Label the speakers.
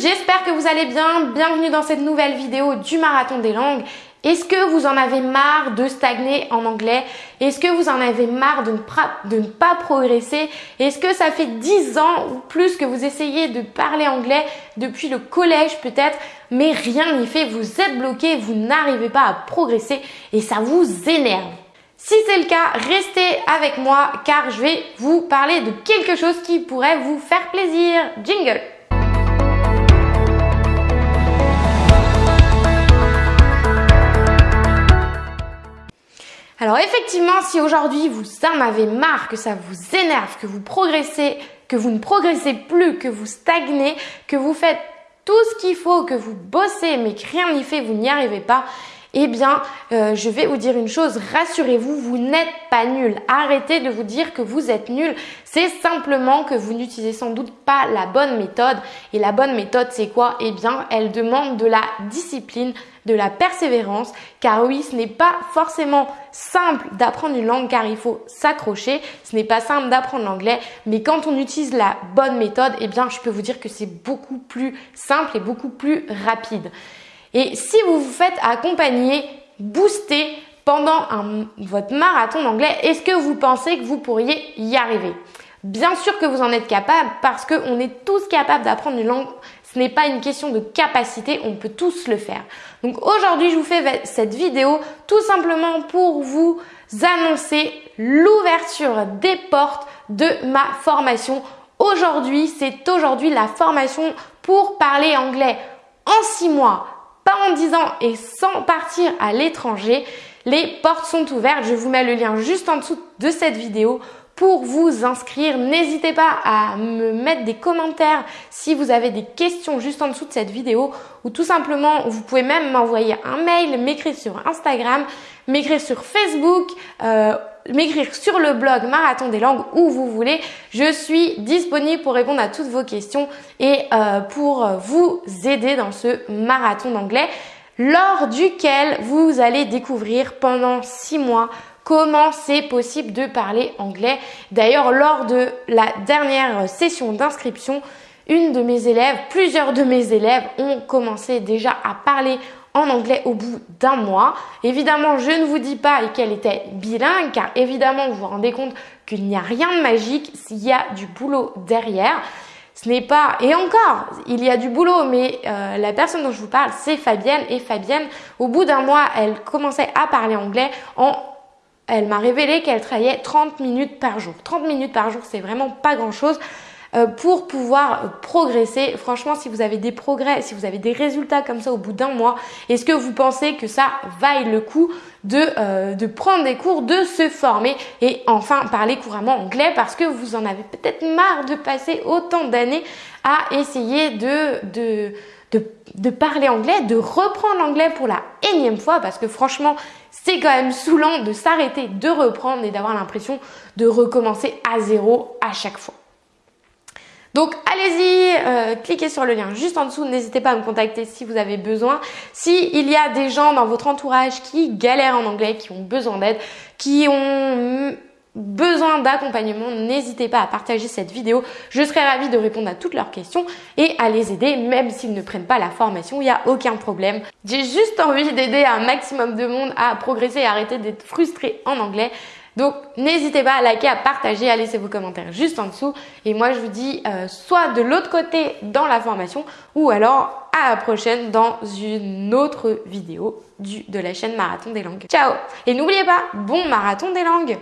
Speaker 1: j'espère que vous allez bien. Bienvenue dans cette nouvelle vidéo du Marathon des langues. Est-ce que vous en avez marre de stagner en anglais? Est-ce que vous en avez marre de ne, pas progresser? Est-ce que ça fait 10 ans ou plus que vous essayez de parler anglais depuis le collège peut-être, mais rien n'y fait, vous êtes bloqué, vous n'arrivez pas à progresser et ça vous énerve. Si c'est le cas, restez avec moi car je vais vous parler de quelque chose qui pourrait vous faire plaisir. Jingle Alors effectivement, si aujourd'hui vous en avez marre, que ça vous énerve, que vous progressez, que vous ne progressez plus, que vous stagnez, que vous faites tout ce qu'il faut, que vous bossez mais que rien n'y fait, vous n'y arrivez pas, eh bien, euh, je vais vous dire une chose, rassurez-vous, vous, n'êtes pas nul. Arrêtez de vous dire que vous êtes nul. C'est simplement que vous n'utilisez sans doute pas la bonne méthode. Et la bonne méthode, c'est quoi? Eh bien, elle demande de la discipline, de la persévérance, car oui, ce n'est pas forcément simple d'apprendre une langue car il faut s'accrocher, ce n'est pas simple d'apprendre l'anglais, mais quand on utilise la bonne méthode, eh bien, je peux vous dire que c'est beaucoup plus simple et beaucoup plus rapide. Et si vous vous faites accompagner, booster pendant votre marathon d'anglais, est-ce que vous pensez que vous pourriez y arriver? Bien sûr que vous en êtes capable parce qu'on est tous capables d'apprendre une langue. Ce n'est pas une question de capacité, on peut tous le faire. Donc aujourd'hui, je vous fais cette vidéo tout simplement pour vous annoncer l'ouverture des portes de ma formation. Aujourd'hui, c'est aujourd'hui la formation pour parler anglais en 6 mois pas en 10 ans et sans partir à l'étranger, les portes sont ouvertes. Je vous mets le lien juste en dessous de cette vidéo pour vous inscrire. N'hésitez pas à me mettre des commentaires si vous avez des questions juste en dessous de cette vidéo ou tout simplement vous pouvez même m'envoyer un mail, m'écrire sur Instagram, m'écrire sur Facebook, euh, m'écrire sur le blog Marathon des langues où vous voulez. Je suis disponible pour répondre à toutes vos questions et euh, pour vous aider dans ce marathon d'anglais lors duquel vous allez découvrir pendant six mois comment c'est possible de parler anglais. D'ailleurs, lors de la dernière session d'inscription, une de mes élèves, plusieurs de mes élèves ont commencé déjà à parler en anglais au bout d'un mois. Évidemment, je ne vous dis pas qu'elle était bilingue, car évidemment, vous vous rendez compte qu'il n'y a rien de magique s'il y a du boulot derrière. Ce n'est pas, et encore, il y a du boulot, mais euh, la personne dont je vous parle, c'est Fabienne. Et Fabienne, au bout d'un mois, elle commençait à parler anglais en elle m'a révélé qu'elle travaillait 30 minutes par jour. 30 minutes par jour, c'est vraiment pas grand chose. Euh, pour pouvoir progresser. Franchement, si vous avez des progrès, si vous avez des résultats comme ça au bout d'un mois, est-ce que vous pensez que ça vaille le coup de, euh, prendre des cours, de se former et enfin parler couramment anglais? Parce que vous en avez peut-être marre de passer autant d'années à essayer de de, parler anglais, de reprendre l'anglais pour la énième fois, parce que franchement, c'est quand même saoulant de s'arrêter, de reprendre et d'avoir l'impression de recommencer à zéro à chaque fois. Donc allez-y, euh, cliquez sur le lien juste en dessous, n'hésitez pas à me contacter si vous avez besoin. Si il y a des gens dans votre entourage qui galèrent en anglais, qui ont besoin d'aide, qui ont besoin d'accompagnement, n'hésitez pas à partager cette vidéo. Je serai ravie de répondre à toutes leurs questions et à les aider, même s'ils ne prennent pas la formation, il n'y a aucun problème. J'ai juste envie d'aider un maximum de monde à progresser et arrêter d'être frustré en anglais. Donc n'hésitez pas à liker, à partager, à laisser vos commentaires juste en dessous. Et moi je vous dis euh, soit de l'autre côté dans la formation ou alors à la prochaine dans une autre vidéo de la chaîne Marathon des langues. Ciao Et n'oubliez pas, bon marathon des langues